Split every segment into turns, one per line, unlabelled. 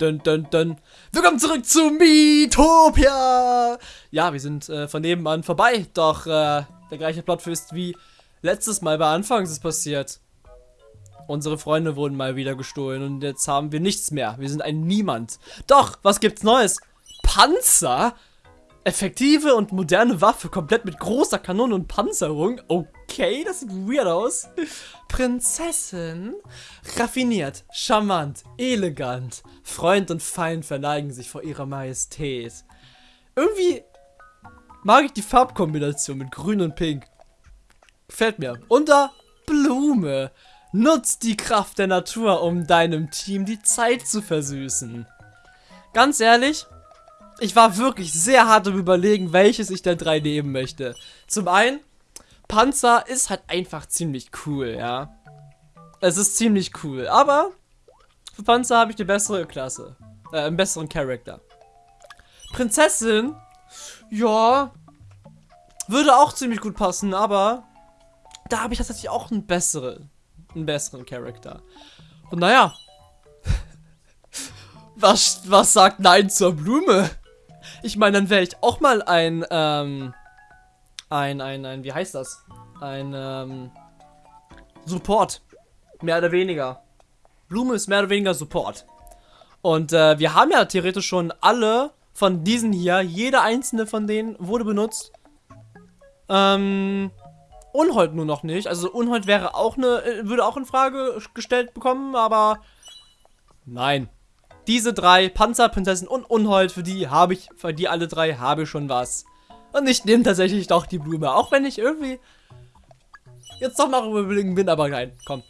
Dun, dun, dun. Willkommen zurück zu Miitopia! Ja, wir sind äh, von nebenan vorbei, doch äh, der gleiche Plotfist wie letztes Mal bei Anfangs ist passiert. Unsere Freunde wurden mal wieder gestohlen und jetzt haben wir nichts mehr. Wir sind ein Niemand. Doch, was gibt's Neues? Panzer? Effektive und moderne Waffe, komplett mit großer Kanone und Panzerung. Okay, das sieht weird aus. Prinzessin. Raffiniert, charmant, elegant. Freund und Feind verneigen sich vor ihrer Majestät. Irgendwie mag ich die Farbkombination mit grün und pink. Gefällt mir. Da Blume. Nutzt die Kraft der Natur, um deinem Team die Zeit zu versüßen. Ganz ehrlich, ich war wirklich sehr hart im Überlegen, welches ich der drei nehmen möchte. Zum einen, Panzer ist halt einfach ziemlich cool, ja. Es ist ziemlich cool, aber für Panzer habe ich die bessere Klasse. Äh, einen besseren Charakter. Prinzessin, ja, würde auch ziemlich gut passen, aber da habe ich tatsächlich auch einen besseren, einen besseren Charakter. Und naja, was, was sagt Nein zur Blume? Ich meine, dann wäre ich auch mal ein, ähm, ein, ein, ein, wie heißt das? Ein, ähm, Support. Mehr oder weniger. Blume ist mehr oder weniger Support. Und äh, wir haben ja theoretisch schon alle von diesen hier, jede einzelne von denen wurde benutzt. Ähm, Unhold nur noch nicht. Also Unhold wäre auch eine, äh, würde auch in Frage gestellt bekommen, aber nein. Diese drei, Panzer, Prinzessin und Unhold, für die habe ich, für die alle drei habe ich schon was. Und ich nehme tatsächlich doch die Blume, auch wenn ich irgendwie jetzt doch noch überlegen bin, aber nein, komm.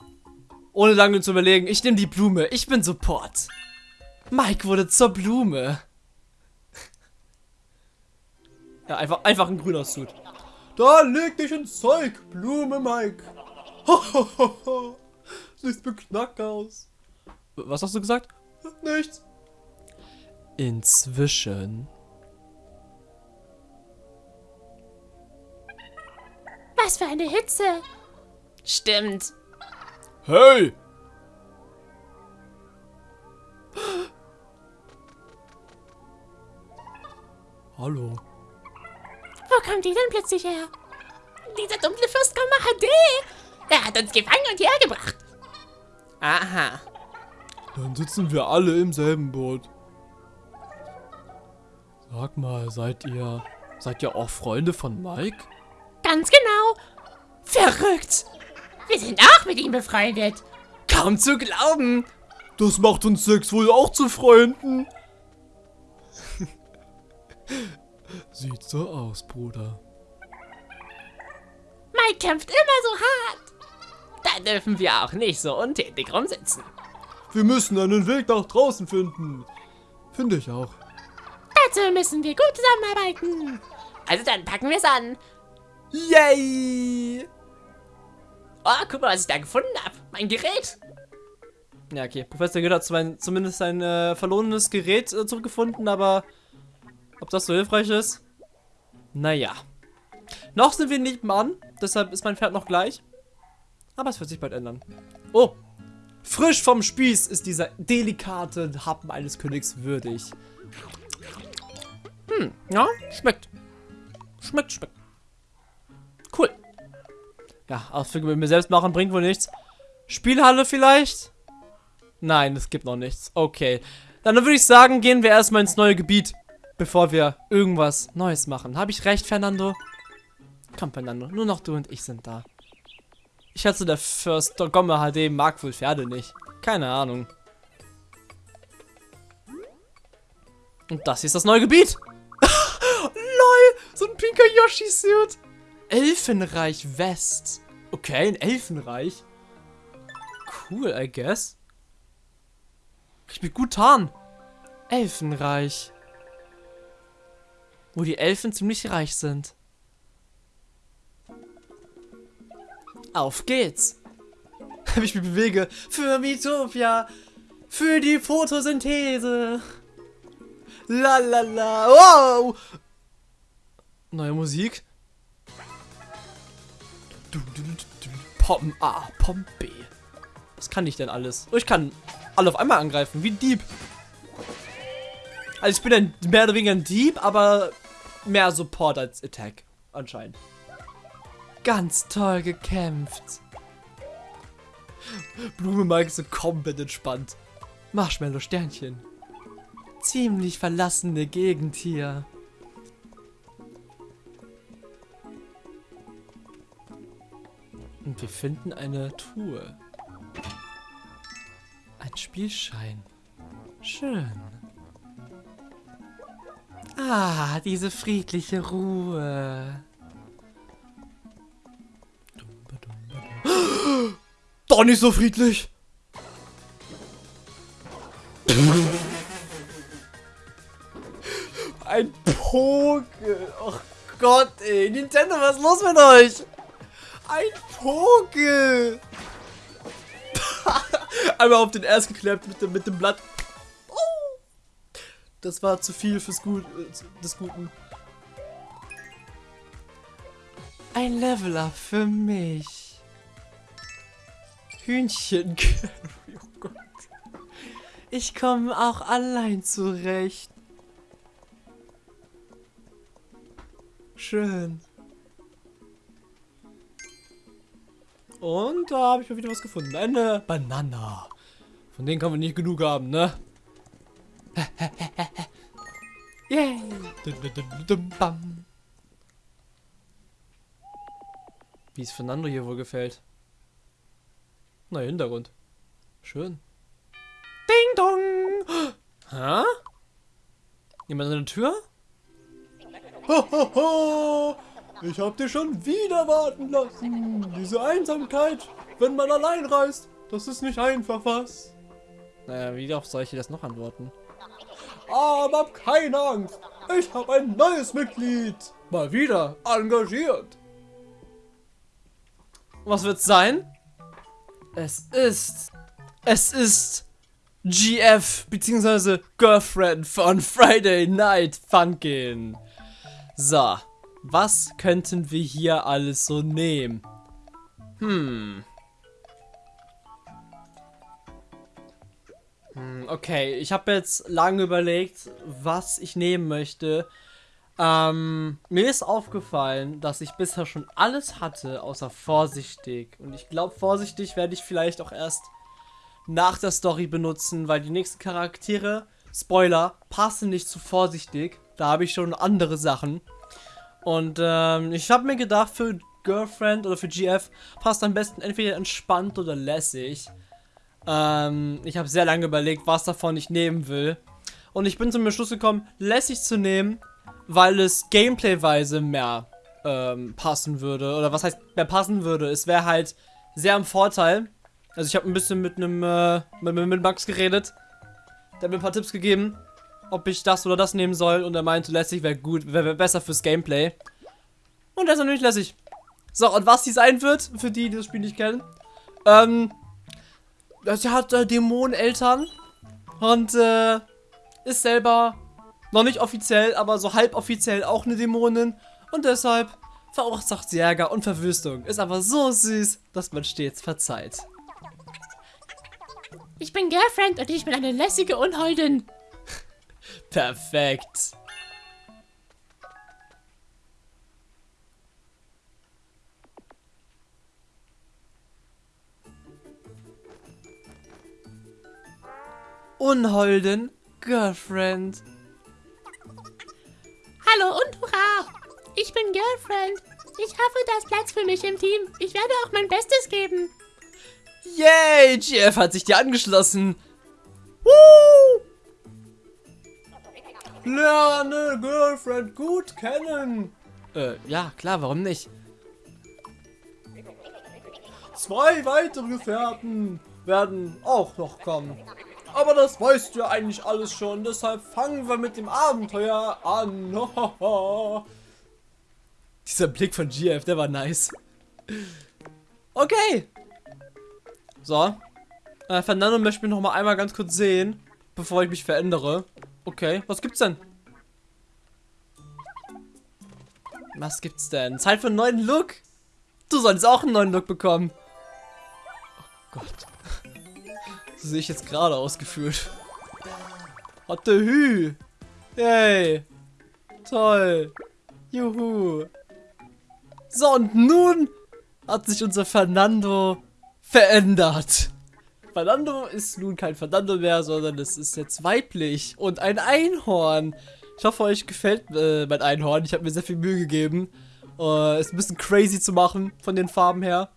Ohne lange zu überlegen, ich nehme die Blume, ich bin Support. Mike wurde zur Blume. ja, einfach, einfach ein grüner Suit. Da leg dich ins Zeug, Blume Mike. Siehst beknackt aus. Was hast du gesagt? Nichts. Inzwischen.
Für eine Hitze.
Stimmt.
Hey! Hallo.
Wo kommt die denn plötzlich her?
Dieser dunkle Fürst HD. Er hat uns gefangen und hierher gebracht. Aha.
Dann sitzen wir alle im selben Boot. Sag mal, seid ihr... Seid ihr auch Freunde von Mike?
Ganz genau.
Verrückt!
Wir sind auch mit ihm befreundet.
Kaum zu glauben! Das macht uns sechs wohl auch zu Freunden. Sieht so aus, Bruder.
Mike kämpft immer so hart.
Da dürfen wir auch nicht so untätig rumsitzen.
Wir müssen einen Weg nach draußen finden. Finde ich auch.
Dazu müssen wir gut zusammenarbeiten.
Also dann packen wir es an.
Yay!
Oh, guck mal, was ich da gefunden habe. Mein Gerät.
Ja, okay. Professor Gitt hat zumindest sein äh, verlorenes Gerät äh, zurückgefunden, aber ob das so hilfreich ist? Naja. Noch sind wir nicht nebenan, deshalb ist mein Pferd noch gleich. Aber es wird sich bald ändern. Oh, frisch vom Spieß ist dieser delikate Happen eines Königs würdig. Hm, ja, schmeckt. Schmeckt, schmeckt. Cool. Ja, Ausflüge mit mir selbst machen bringt wohl nichts. Spielhalle vielleicht? Nein, es gibt noch nichts. Okay. Dann würde ich sagen, gehen wir erstmal ins neue Gebiet, bevor wir irgendwas Neues machen. Habe ich recht, Fernando? Komm, Fernando, nur noch du und ich sind da. Ich schätze, der First Gomme HD mag wohl Pferde nicht. Keine Ahnung. Und das hier ist das neue Gebiet. LOL, so ein pinker Yoshi-Suit. Elfenreich West. Okay, ein Elfenreich. Cool, I guess. Ich bin gut tarn. Elfenreich. Wo die Elfen ziemlich reich sind. Auf geht's. Wie ich mich bewege. Für Mitopia. Für die Photosynthese. La la la. Wow. Neue Musik. Pom A, Pom B. Was kann ich denn alles? Oh, ich kann alle auf einmal angreifen, wie Dieb. Also ich bin ein, mehr oder weniger ein Dieb, aber mehr Support als Attack. Anscheinend. Ganz toll gekämpft. Blume Mike so komplett entspannt. Marshmallow Sternchen. Ziemlich verlassene Gegend hier. Und wir finden eine Truhe. Ein Spielschein. Schön. Ah, diese friedliche Ruhe. Doch nicht so friedlich. Ein Poke. Oh Gott, ey. Nintendo, was ist los mit euch? Ein Poke. Einmal auf den Erst geklappt mit dem, mit dem Blatt. Oh. Das war zu viel fürs Gut, äh, des Guten. Ein Leveler für mich. Hühnchen. oh Gott. Ich komme auch allein zurecht. Schön. Und da habe ich mal wieder was gefunden. Eine Banana. Von denen kann man nicht genug haben, ne? Yay! Bam. Wie es Fernando hier wohl gefällt. Na, Hintergrund. Schön. Ding dong! Hä? Jemand an der Tür? Ho, ho, ho! Ich hab dich schon wieder warten lassen. Diese Einsamkeit, wenn man allein reist, das ist nicht einfach was. Naja, wie darauf soll ich dir das noch antworten? Aber hab keine Angst. Ich habe ein neues Mitglied. Mal wieder engagiert. Was wird's sein? Es ist... Es ist... GF, beziehungsweise Girlfriend von Friday Night Funkin'. So, was könnten wir hier alles so nehmen? Hm. Hm, okay, ich habe jetzt lange überlegt, was ich nehmen möchte. Ähm, mir ist aufgefallen, dass ich bisher schon alles hatte, außer vorsichtig. Und ich glaube, vorsichtig werde ich vielleicht auch erst nach der Story benutzen, weil die nächsten Charaktere, Spoiler, passen nicht zu vorsichtig. Da habe ich schon andere Sachen. Und ähm, ich habe mir gedacht, für Girlfriend oder für GF passt am besten entweder entspannt oder lässig. Ähm, ich habe sehr lange überlegt, was davon ich nehmen will. Und ich bin zum Beschluss gekommen, lässig zu nehmen, weil es Gameplay-weise mehr ähm, passen würde. Oder was heißt mehr passen würde? Es wäre halt sehr im Vorteil. Also ich habe ein bisschen mit einem äh, mit, mit Max geredet. Der hat mir ein paar Tipps gegeben, ob ich das oder das nehmen soll. Und er meinte, lässig wäre gut, wäre besser fürs Gameplay. Und das ist natürlich lässig. So, und was die sein wird, für die, die das Spiel nicht kennen. Ähm, sie hat äh, Dämoneneltern. Und äh, ist selber noch nicht offiziell, aber so halboffiziell auch eine Dämonin. Und deshalb verursacht sie Ärger und Verwüstung. Ist aber so süß, dass man stets verzeiht.
Ich bin Girlfriend und ich bin eine lässige Unholdin.
Perfekt. Unholden Girlfriend.
Hallo und hurra! Ich bin Girlfriend. Ich hoffe, da ist Platz für mich im Team. Ich werde auch mein Bestes geben.
Yay, GF hat sich dir angeschlossen. Woo! Lerne Girlfriend gut kennen. Äh, ja, klar, warum nicht? Zwei weitere Gefährten werden auch noch kommen. Aber das weißt du ja eigentlich alles schon, deshalb fangen wir mit dem Abenteuer an. Dieser Blick von GF, der war nice. Okay. So. Äh, Fernando möchte mich noch mal einmal ganz kurz sehen, bevor ich mich verändere. Okay, was gibt's denn? Was gibt's denn? Zeit für einen neuen Look? Du solltest auch einen neuen Look bekommen. Oh Gott. So sehe ich jetzt gerade ausgeführt. Hatte Hü. Yay. Toll. Juhu. So, und nun hat sich unser Fernando verändert. Fernando ist nun kein Fernando mehr, sondern es ist jetzt weiblich und ein Einhorn. Ich hoffe, euch gefällt äh, mein Einhorn. Ich habe mir sehr viel Mühe gegeben. Äh, ist ein bisschen crazy zu machen von den Farben her.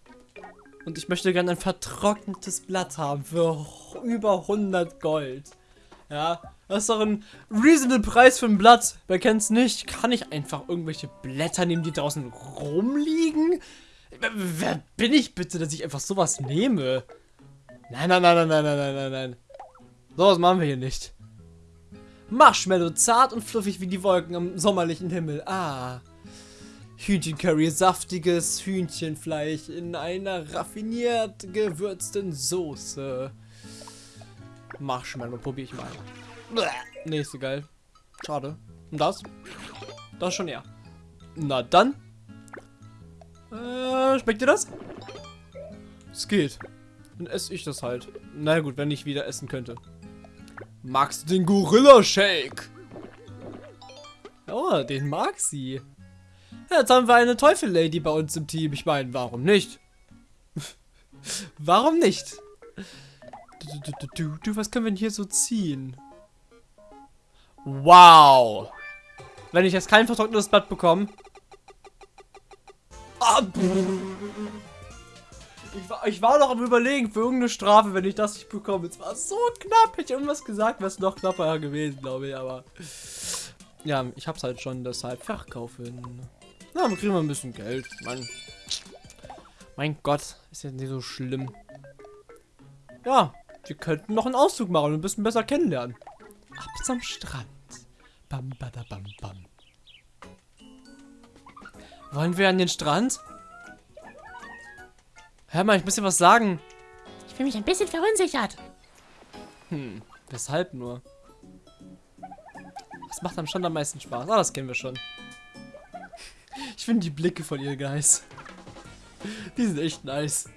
Und ich möchte gerne ein vertrocknetes Blatt haben für über 100 Gold. Ja, das ist doch ein reasonable Preis für ein Blatt. Wer kennt's nicht? Kann ich einfach irgendwelche Blätter nehmen, die draußen rumliegen? Wer bin ich bitte, dass ich einfach sowas nehme? Nein, nein, nein, nein, nein, nein, nein, nein. nein. So was machen wir hier nicht. Marshmallow zart und fluffig wie die Wolken am sommerlichen Himmel. Ah. Hühnchencurry, saftiges Hühnchenfleisch in einer raffiniert gewürzten Soße. Marshmallow probiere ich mal. Bleh. Nee, so geil. Schade. Und das? Das schon eher. Na dann. Äh, schmeckt dir das? Es geht. Dann esse ich das halt. Na gut, wenn ich wieder essen könnte. Magst du den Gorilla-Shake? Oh, den mag sie. Jetzt haben wir eine Teufel-Lady bei uns im Team. Ich meine, warum nicht? warum nicht? Du, du, du, du, du, was können wir denn hier so ziehen? Wow. Wenn ich jetzt kein vertrocknetes Blatt bekomme. Ah, ich war, ich war noch am überlegen für irgendeine Strafe, wenn ich das nicht bekomme. Es war so knapp. Hätte ich irgendwas gesagt, wäre es noch knapper gewesen, glaube ich. Aber ja, ich hab's halt schon deshalb verkaufen. Na, wir kriegen wir ein bisschen Geld. Mann. Mein Gott, ist ja nicht so schlimm. Ja, wir könnten noch einen Auszug machen und ein bisschen besser kennenlernen. Ab zum Strand. Bam, bada, bam, bam. Wollen wir an den Strand? Hör mal, ich muss dir was sagen.
Ich fühle mich ein bisschen verunsichert.
Hm, weshalb nur? Was macht am Strand am meisten Spaß? Ah, das kennen wir schon. Ich finde die Blicke von ihr Guys. Die sind echt nice.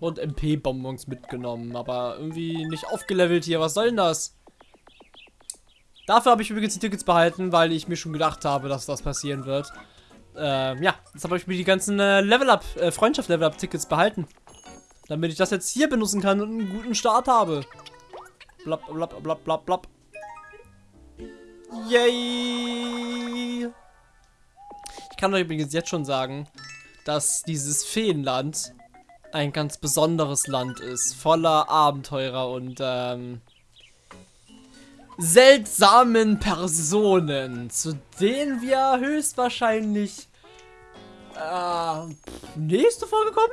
Und MP-Bonbons mitgenommen, aber irgendwie nicht aufgelevelt hier. Was soll denn das? Dafür habe ich übrigens die Tickets behalten, weil ich mir schon gedacht habe, dass das passieren wird. Ähm, ja, jetzt habe ich mir die ganzen äh, Level-Up, äh, Freundschaft-Level-Up-Tickets behalten. Damit ich das jetzt hier benutzen kann und einen guten Start habe. Blab, blab, blab, blab, blab. Yay! Ich kann euch übrigens jetzt schon sagen, dass dieses Feenland ein ganz besonderes Land ist. Voller Abenteurer und ähm, seltsamen Personen, zu denen wir höchstwahrscheinlich äh, nächste Folge kommen?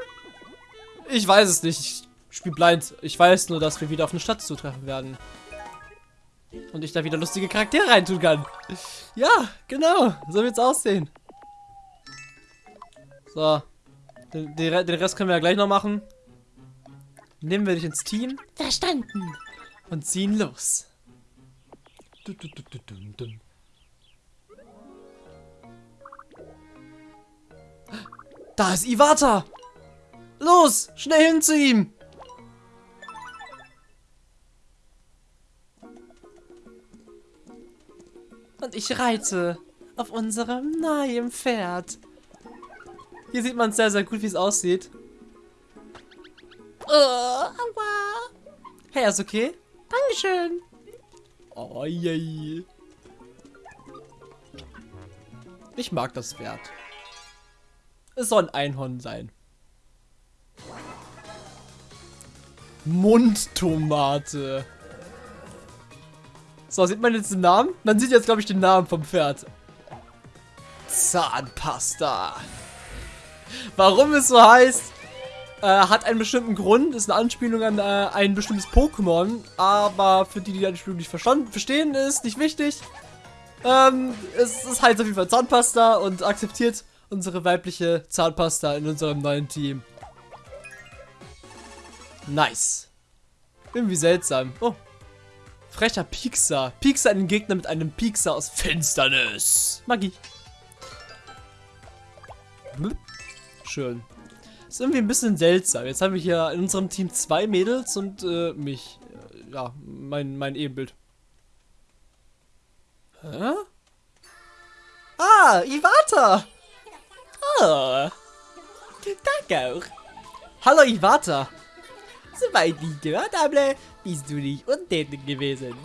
Ich weiß es nicht. Ich spiele blind. Ich weiß nur, dass wir wieder auf eine Stadt zutreffen werden. Und ich da wieder lustige Charaktere reintun kann. Ja, genau. So wird's aussehen. So. Den, den Rest können wir ja gleich noch machen. Nehmen wir dich ins Team.
Verstanden.
Und ziehen los. Da ist Iwata! Los, schnell hin zu ihm! Und ich reite auf unserem neuen Pferd. Hier sieht man sehr, sehr gut, wie es aussieht.
Oh, aua.
Hey, ist okay?
Dankeschön.
Oh, yay. Ich mag das Pferd. Es soll ein Einhorn sein. Mundtomate. So, sieht man jetzt den Namen? Man sieht jetzt, glaube ich, den Namen vom Pferd. Zahnpasta. Warum es so heißt, äh, hat einen bestimmten Grund, ist eine Anspielung an äh, ein bestimmtes Pokémon, aber für die, die die Anspielung nicht verstanden, verstehen, ist nicht wichtig. Ähm, es ist halt auf jeden Fall Zahnpasta und akzeptiert unsere weibliche Zahnpasta in unserem neuen Team. Nice. Irgendwie seltsam. Oh. Frecher Piekser. Piekser einen Gegner mit einem Piekser aus Finsternis. Magie. Schön. Ist irgendwie ein bisschen seltsam. Jetzt haben wir hier in unserem Team zwei Mädels und äh, mich. ja, mein, mein Ebenbild. Hä? Ah, Iwata!
Oh. Danke auch.
Hallo Iwata!
Soweit ich gehört habe, bist du nicht untätig gewesen.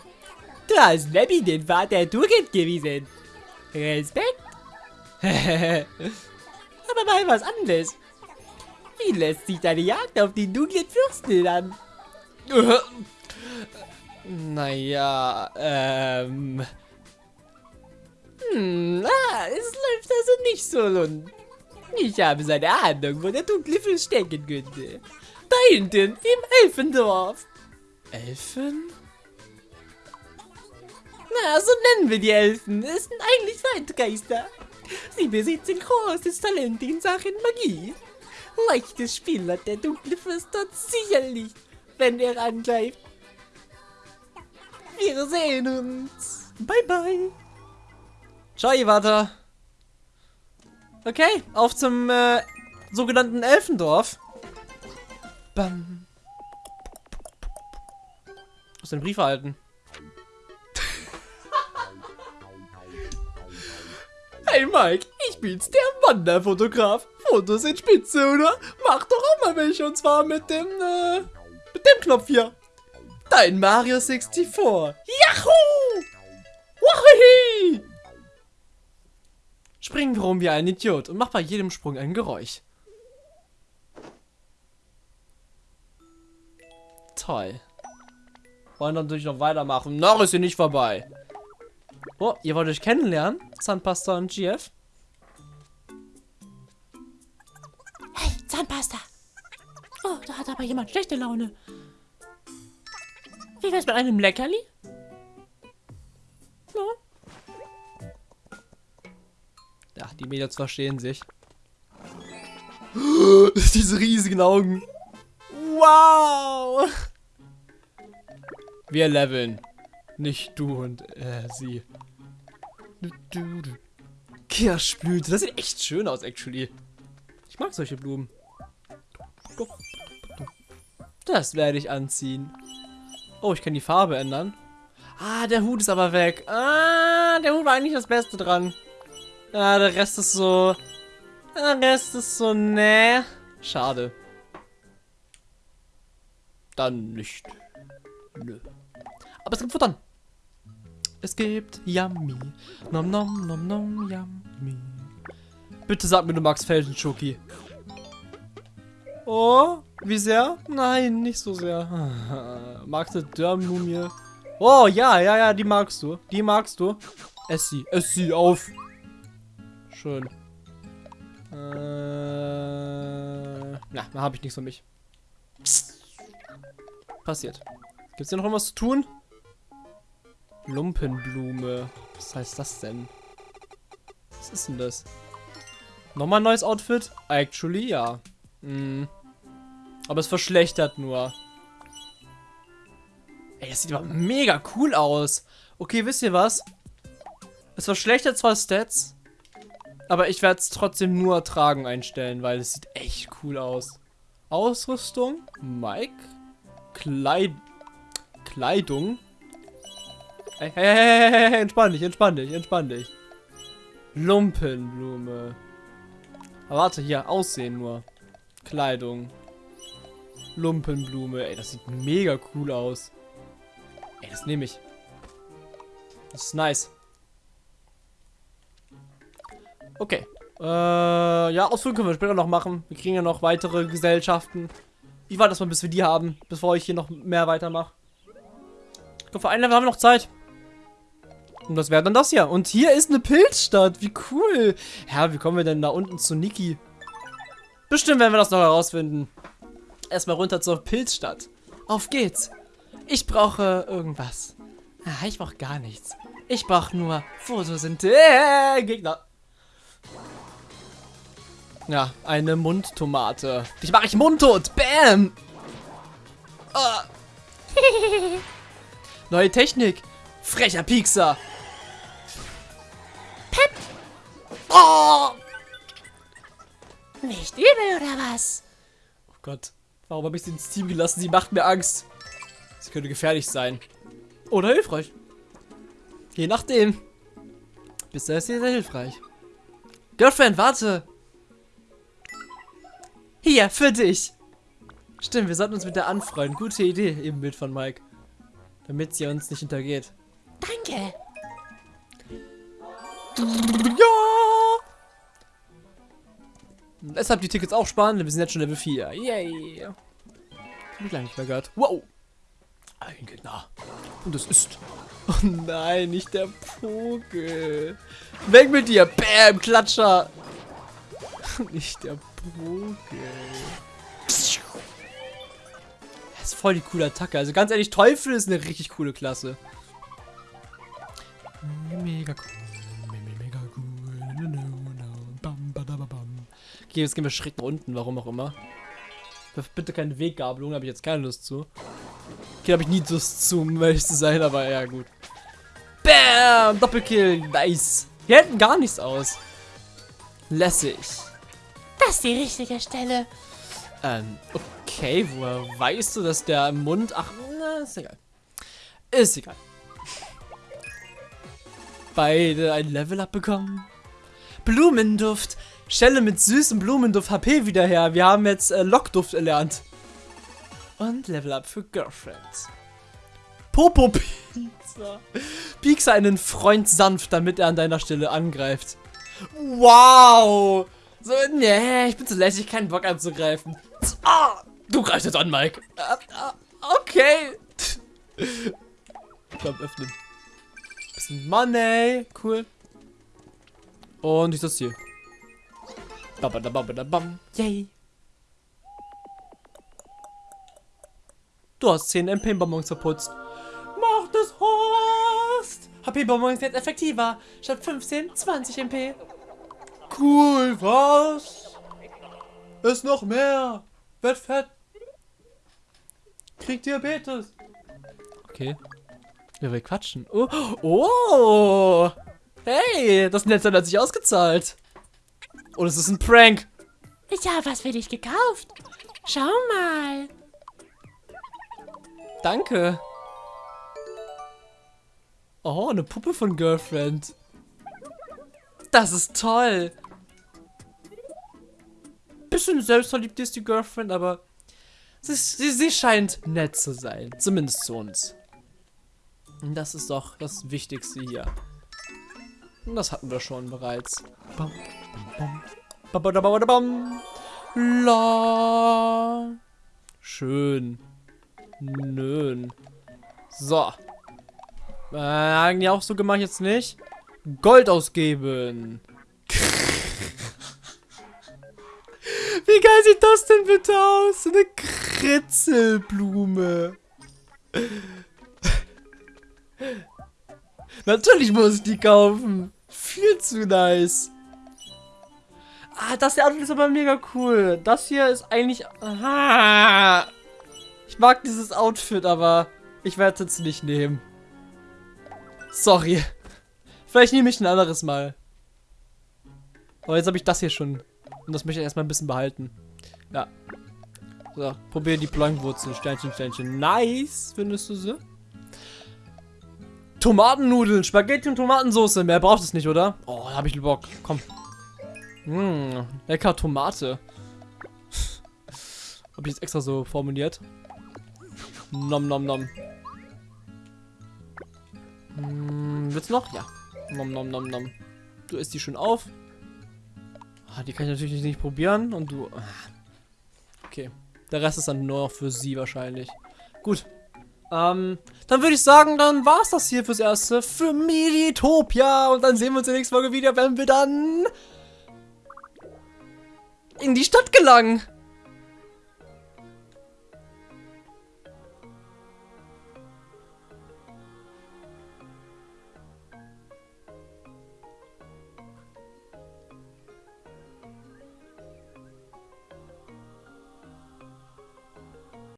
Du hast nämlich den der Tugend gewiesen. Respekt. Aber mal was anderes. Wie lässt sich deine Jagd auf den dunklen Fürsten an?
Naja, ähm.
Hm, ah, es läuft also nicht so rund. Ich habe so eine Ahnung, wo der dunkle Fürst stecken könnte. Da hinten, im Elfendorf.
Elfen?
Na, so nennen wir die Elfen. Es sind eigentlich Zeitgeister. Sie besitzen großes Talent in Sachen Magie. Leichtes Spiel hat der dunkle Fürst dort sicherlich, wenn er angreift. Wir sehen uns. Bye bye.
Ciao, Iwata. Okay, auf zum äh, sogenannten Elfendorf. Bam. Aus den Brief erhalten.
Hey Mike, ich bin's, der Wanderfotograf. Fotos sind spitze, oder? Mach doch auch mal welche und zwar mit dem, äh, mit dem Knopf hier. Dein Mario 64. Yahoo!
Spring rum wie ein Idiot und mach bei jedem Sprung ein Geräusch. Toll. Wollen natürlich noch weitermachen. Noch ist sie nicht vorbei. Oh, ihr wollt euch kennenlernen? Zahnpasta und GF?
Hey, Zahnpasta. Oh, da hat aber jemand schlechte Laune. Wie wär's mit einem Leckerli? Ja,
die Mädels verstehen sich. Diese riesigen Augen. Wow! Wir leveln. Nicht du und äh, sie. Kirschblüte. Das sieht echt schön aus, actually. Ich mag solche Blumen. Das werde ich anziehen. Oh, ich kann die Farbe ändern. Ah, der Hut ist aber weg. Ah, der Hut war eigentlich das Beste dran. Ah, der Rest ist so... Der Rest ist so, ne. Schade. Dann nicht. Nö. Aber es gibt Futtern. Es gibt Yummy. Nom nom nom nom Yummy. Bitte sag mir, du magst Felsen-Schoki. Oh, wie sehr? Nein, nicht so sehr. magst du Dörrmumie? Oh, ja, ja, ja, die magst du. Die magst du. Ess sie, ess sie auf. Schön. Äh, na, da habe ich nichts für mich. Passiert. Gibt's hier noch irgendwas zu tun? Lumpenblume. Was heißt das denn? Was ist denn das? Nochmal ein neues Outfit? Actually, ja. Hm. Aber es verschlechtert nur. Ey, das sieht aber mega cool aus. Okay, wisst ihr was? Es verschlechtert zwar Stats, aber ich werde es trotzdem nur tragen einstellen, weil es sieht echt cool aus. Ausrüstung, Mike, Kleid Kleidung. Hey, hey, hey, hey, hey, entspann dich, entspann dich, entspann dich. Lumpenblume. Aber warte, hier, Aussehen nur. Kleidung. Lumpenblume. Ey, das sieht mega cool aus. Ey, das nehme ich. Das ist nice. Okay. Äh, ja, Ausflug können wir später noch machen. Wir kriegen ja noch weitere Gesellschaften. Ich warte erstmal, bis wir die haben, bevor ich hier noch mehr weitermache. Ich glaube, für ein Level haben wir noch Zeit. Und das wäre dann das hier. Und hier ist eine Pilzstadt. Wie cool. Ja, wie kommen wir denn da unten zu Niki? Bestimmt werden wir das noch herausfinden. Erstmal runter zur Pilzstadt. Auf geht's. Ich brauche irgendwas. Ah, ich brauche gar nichts. Ich brauche nur Photosynthese. Äh, Gegner. Ja, eine Mundtomate. Dich mache ich mundtot. Bam. Ah. Neue Technik. Frecher Piekser.
Pep.
Oh.
Nicht übel, oder was?
oh Gott. Warum habe ich sie ins Team gelassen? Sie macht mir Angst. Sie könnte gefährlich sein. Oder hilfreich. Je nachdem. Bisher ist sie sehr hilfreich. Girlfriend, warte! Hier, für dich! Stimmt, wir sollten uns mit der anfreunden. Gute Idee, Ebenbild von Mike. Damit sie uns nicht hintergeht.
Danke.
Ja! Deshalb die Tickets auch sparen, denn wir sind jetzt schon Level 4. Yay! Ich lange nicht mehr gehört. Wow! Ein Gegner. Und es ist... Oh nein, nicht der Vogel. Weg mit dir! Bam! Klatscher! nicht der Vogel. Das ist voll die coole Attacke. Also ganz ehrlich, Teufel ist eine richtig coole Klasse. Mega cool. Mega cool. Okay, jetzt gehen wir schräg nach unten, warum auch immer. Bitte keine Weggabelung, habe ich jetzt keine Lust zu. Okay, habe ich nie Lust zu, um ehrlich zu sein, aber ja, gut. Bam! Doppelkill, nice. Wir hätten gar nichts aus. Lässig.
Ist die richtige Stelle.
Ähm, okay, woher weißt du, dass der im Mund... Ach, na, ist egal. Ist egal. Beide ein Level-Up bekommen. Blumenduft. Stelle mit süßem Blumenduft HP wieder her. Wir haben jetzt äh, Lockduft erlernt. Und Level-Up für Girlfriend. Popo-Pizza. Piekse einen Freund sanft, damit er an deiner Stelle angreift. Wow. So, nee, ich bin zu lässig, keinen Bock anzugreifen. Ah, du greifst jetzt an, Mike. Ah, okay. Komm, öffnen. Bisschen Money. Cool. Und ich das hier. Babadababadabam. Yay. Du hast 10 MP-Bonbons verputzt. Mach das Horst! HP-Bonbons jetzt effektiver. Statt 15, 20 MP. Cool, was? Ist noch mehr. Wird fett. Kriegt Diabetes. Okay. Wir will quatschen. Oh. oh. Hey, das Netz hat sich ausgezahlt. Und es ist ein Prank.
Ich habe was für dich gekauft. Schau mal.
Danke. Oh, eine Puppe von Girlfriend. Das ist toll. Bisschen selbstverliebt ist die Girlfriend, aber sie, sie, sie scheint nett zu sein. Zumindest zu uns. Und das ist doch das Wichtigste hier. Und das hatten wir schon bereits. Bam, bam, bam, bam, bam, bam. La. Schön. Nön. So. Äh, eigentlich auch so gemacht jetzt nicht. Gold ausgeben. Wie geil sieht das denn bitte aus? So eine Kritzelblume. Natürlich muss ich die kaufen. Viel zu nice. Ah, das hier ist aber mega cool. Das hier ist eigentlich... Aha. Ich mag dieses Outfit, aber ich werde es nicht nehmen. Sorry. Vielleicht nehme ich ein anderes Mal. Aber jetzt habe ich das hier schon. Und das möchte ich erstmal ein bisschen behalten. Ja. So, probier die Plankwurzel. Sternchen, Sternchen. Nice, findest du sie? Tomatennudeln, Spaghetti und Tomatensauce. Mehr braucht es nicht, oder? Oh, da habe ich Bock. Komm. Mmh, lecker Tomate. habe ich jetzt extra so formuliert. Nom nom nom. Hm, willst du noch? Ja. Nom nom nom nom. Du isst die schön auf. Ah, die kann ich natürlich nicht probieren. Und du... Ah. Okay. Der Rest ist dann nur noch für sie wahrscheinlich. Gut. Ähm, dann würde ich sagen, dann war es das hier fürs Erste. Für Militopia. Und dann sehen wir uns in der nächsten Folge wieder, wenn wir dann in die Stadt gelangen.